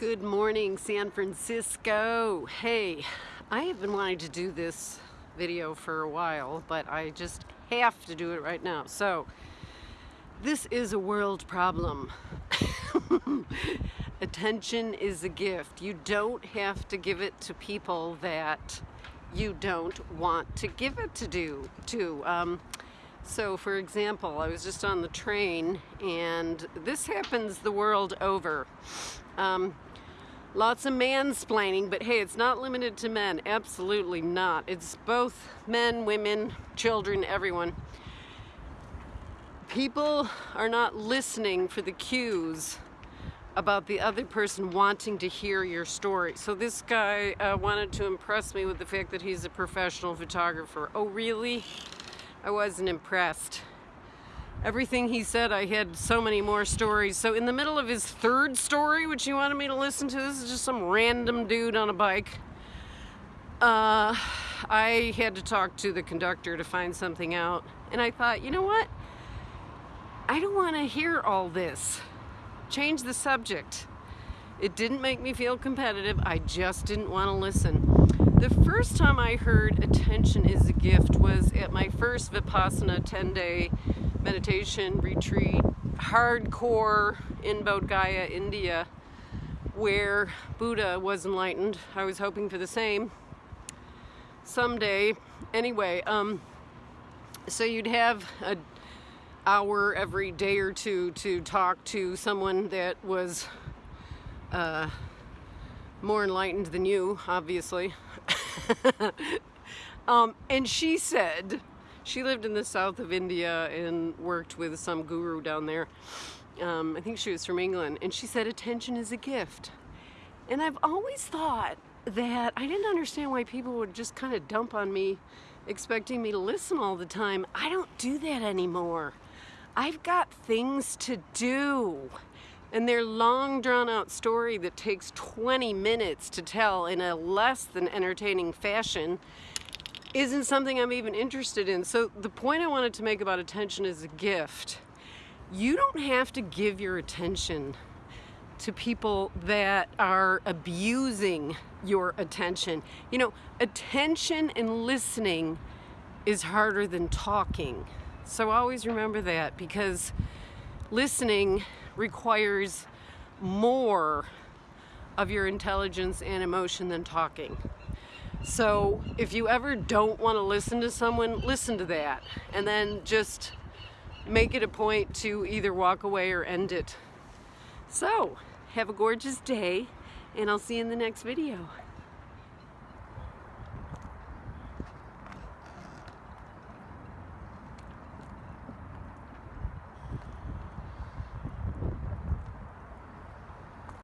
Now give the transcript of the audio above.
Good morning, San Francisco. Hey, I have been wanting to do this video for a while, but I just have to do it right now. So, this is a world problem. Attention is a gift. You don't have to give it to people that you don't want to give it to do to. Um, so for example, I was just on the train and this happens the world over. Um, lots of mansplaining, but hey, it's not limited to men. Absolutely not. It's both men, women, children, everyone. People are not listening for the cues about the other person wanting to hear your story. So this guy uh, wanted to impress me with the fact that he's a professional photographer. Oh, really? I wasn't impressed. Everything he said, I had so many more stories. So in the middle of his third story, which he wanted me to listen to, this is just some random dude on a bike. Uh, I had to talk to the conductor to find something out. And I thought, you know what? I don't want to hear all this. Change the subject. It didn't make me feel competitive. I just didn't want to listen. The first time I heard attention is a gift was at my first Vipassana 10-day meditation retreat, hardcore in Bodh Gaya, India, where Buddha was enlightened. I was hoping for the same someday. Anyway, um, so you'd have an hour every day or two to talk to someone that was uh, more enlightened than you, obviously. um, and she said, she lived in the south of India and worked with some guru down there. Um, I think she was from England. And she said, attention is a gift. And I've always thought that I didn't understand why people would just kind of dump on me expecting me to listen all the time. I don't do that anymore. I've got things to do. And their long drawn out story that takes 20 minutes to tell in a less than entertaining fashion isn't something I'm even interested in. So the point I wanted to make about attention is a gift. You don't have to give your attention to people that are abusing your attention. You know, attention and listening is harder than talking. So always remember that because listening requires more of your intelligence and emotion than talking. So if you ever don't want to listen to someone, listen to that and then just make it a point to either walk away or end it. So have a gorgeous day and I'll see you in the next video.